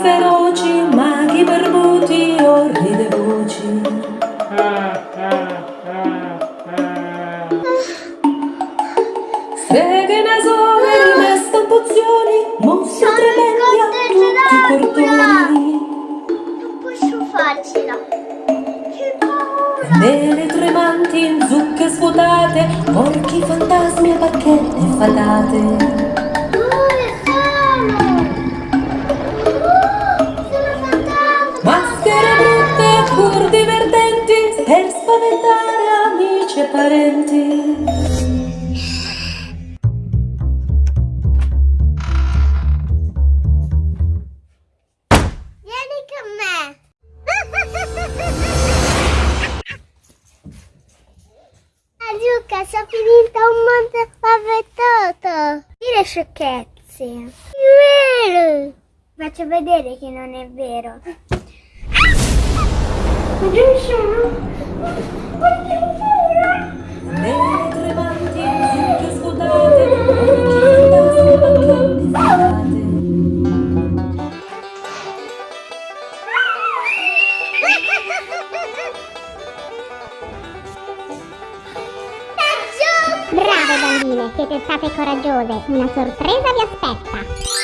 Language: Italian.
feroci, maghi barbuti, orride voci. Seghe nasole, rimesse stampozioni, mossi tremendi a tutti i portoni. Non posso farcela. Che paura! Nelle tremanti, zucche svuotate, orchi fantasmi a bacchette fatate. Spaventare amici e parenti. Vieni con me. Ah, Luca, sono finita un mondo spaventato. Dire sciocchezze. È vero. Faccio vedere che non è vero. Ma dove Brave bambine, siete state coraggiose. Una sorpresa vi aspetta.